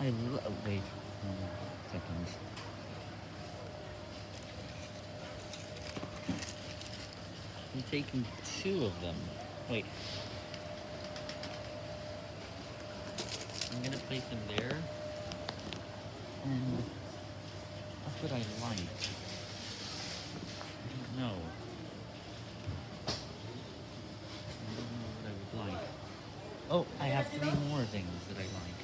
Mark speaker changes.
Speaker 1: I love. Wait. One second. I'm taking two of them. Wait. I'm gonna place them there. And what would I like? I don't know. I don't know what I would like. Oh, I have three more things that I like.